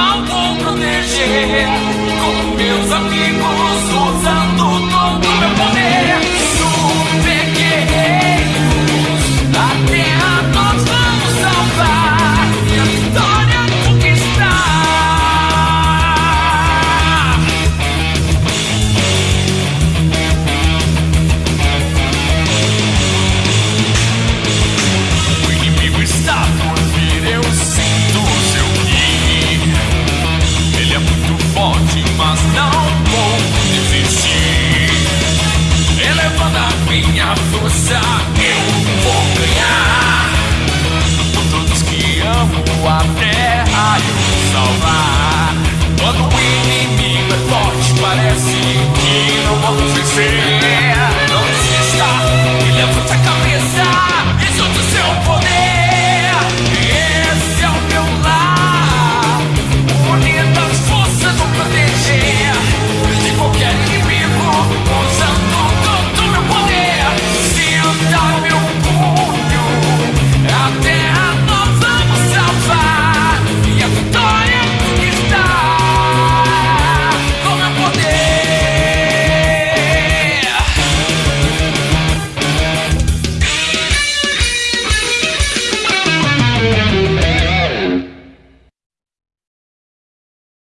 mal vou proteger com meus amigos usando. minha força eu vou ganhar. Por todos que amo a terra eu vou salvar. Quando o inimigo é forte, parece que não vou vencer.